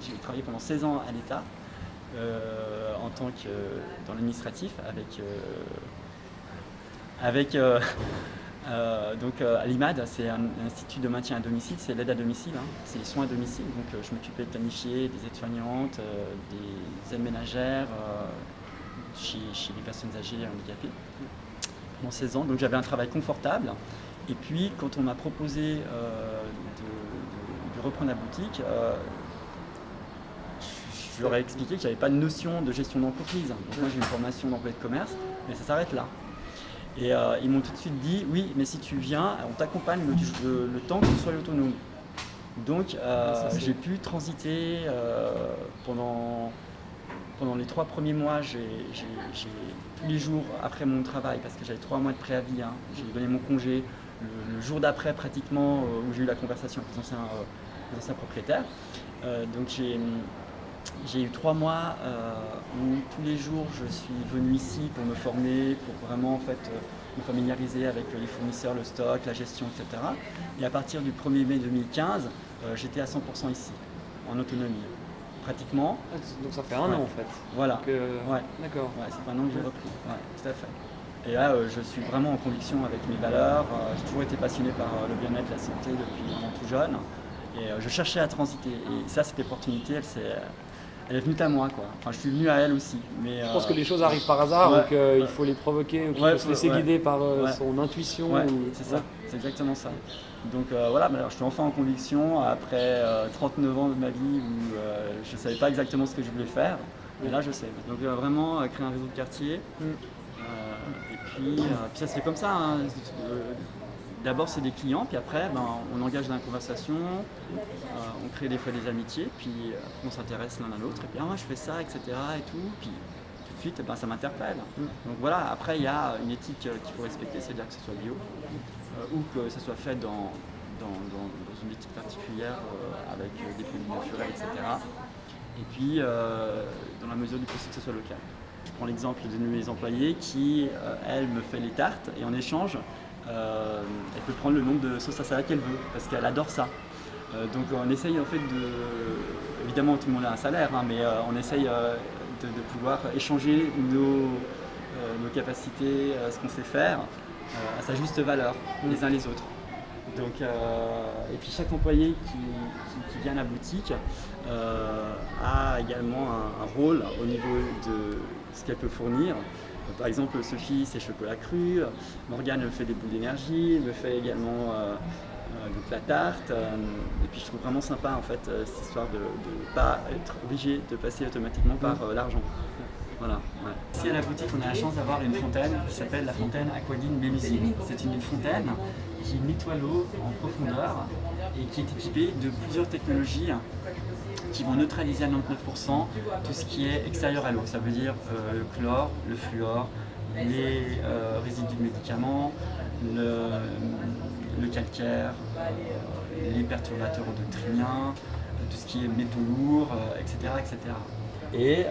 J'ai travaillé pendant 16 ans à l'État euh, en tant que dans l'administratif avec, euh, avec euh, donc à l'IMAD, c'est un, institut de maintien à domicile, c'est l'aide à domicile, hein. c'est les soins à domicile. Donc je m'occupais de planifier des aides-soignantes, des aides ménagères chez, les personnes âgées et handicapées pendant 16 ans. Donc j'avais un travail confortable. Et puis quand on m'a proposé de, reprendre la boutique, je leur ai expliqué que j'avais pas de notion de gestion d'entreprise. moi j'ai une formation d'employé de commerce, mais ça s'arrête là. Et euh, ils m'ont tout de suite dit, oui, mais si tu viens, on t'accompagne le, temps que tu sois autonome. Donc euh, j'ai pu transiter euh, pendant, pendant les trois premiers mois, j'ai tous les jours après mon travail, parce que j'avais trois mois de préavis, hein, j'ai donné mon congé, le, jour d'après pratiquement, où j'ai eu la conversation avec les anciens propriétaires. donc j'ai j'ai eu trois mois euh, où tous les jours je suis venu ici pour me former, pour vraiment en fait euh, me familiariser avec les fournisseurs, le stock, la gestion, etc. Et à partir du 1er mai 2015, euh, j'étais à 100% ici, en autonomie, pratiquement. Ah, donc ça fait un an en fait. Voilà. ouais. D'accord. Ouais, c'est un an que j'ai repris. Ouais, tout à fait. Et là, je suis vraiment en conviction avec mes valeurs. j'ai toujours été passionné par le bien-être, la santé depuis tout jeune. Et je cherchais à transiter. Et ça, cette opportunité, elle s'est elle est venue à moi quoi. Enfin je suis venu à elle aussi. Mais, je pense que les choses arrivent par hasard, donc il faut les provoquer, ou qu'il faut se laisser guider par euh, son intuition. C'est ça, c'est exactement ça. Donc euh, voilà, je suis enfin en conviction après 39 euh, ans de ma vie où je ne savais pas exactement ce que je voulais faire. Mais là je sais. Donc vraiment créer un réseau de quartier. Mm. et puis, puis, ça se fait comme ça. Hein d'abord c'est des clients, puis après ben, on engage dans la conversation, euh, on crée des fois des amitiés, puis on s'intéresse l'un à l'autre, et puis ah, moi je fais ça, etc. et tout, puis tout de suite ben, ça m'interpelle. Donc voilà, après il y a une éthique euh, qu'il faut respecter, c'est-à-dire que ce soit bio, euh, ou que ça soit fait dans, dans, une éthique particulière avec des produits naturels, etc. Et puis dans la mesure du possible que ce soit local. Je prends l'exemple d'une de mes employées qui, elle, me fait les tartes et en échange, euh, elle peut prendre le nombre de sauces à salade qu'elle veut, parce qu'elle adore ça. Euh, donc on essaye en fait de... Évidemment tout le monde a un salaire, hein, mais euh, on essaye de, pouvoir échanger nos, nos capacités, ce qu'on sait faire, à sa juste valeur, les uns les autres. Donc, et puis chaque employé qui, vient à la boutique a également un, rôle au niveau de ce qu'elle peut fournir. Par exemple, Sophie, c'est chocolat cru, Morgane fait des boules d'énergie, me fait également euh, euh, la tarte. Euh, et puis je trouve vraiment sympa en fait cette histoire de ne pas être obligé de passer automatiquement par l'argent. Voilà, Ici à la boutique, on a la chance d'avoir une fontaine qui s'appelle la fontaine Aquadine Mélusine. C'est une fontaine qui nettoie l'eau en profondeur et qui est équipée de plusieurs technologies qui vont neutraliser à 99% tout ce qui est extérieur à l'eau. Ça veut dire euh, le chlore, le fluor, les euh, résidus de médicaments, le, calcaire, euh, les perturbateurs endocriniens, tout ce qui est métaux lourds, etc., etc. Et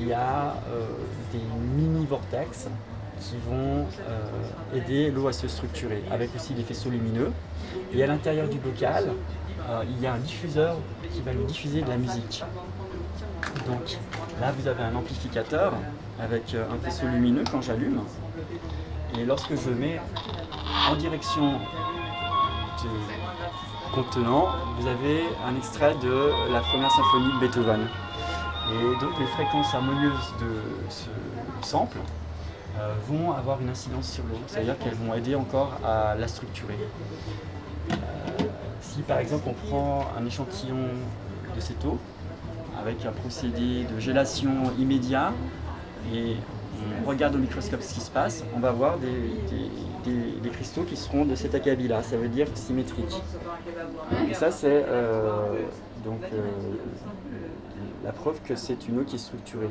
il y a des mini-vortex qui vont aider l'eau à se structurer, avec aussi des faisceaux lumineux. Et à l'intérieur du bocal, euh, il y a un diffuseur qui va lui diffuser de la musique. Donc là, vous avez un amplificateur avec euh, un faisceau lumineux quand j'allume. Et lorsque je mets en direction du contenant, vous avez un extrait de la première symphonie de Beethoven. Et donc les fréquences harmonieuses de ce sample euh, vont avoir une incidence sur l'eau, c'est-à-dire qu'elles vont aider encore à la structurer si par exemple on prend un échantillon de cette eau avec un procédé de gélation immédiat et on regarde au microscope ce qui se passe, on va voir des, cristaux qui seront de cet acabit-là, ça veut dire symétrique. Et ça c'est euh, donc euh, la preuve que c'est une eau qui est structurée.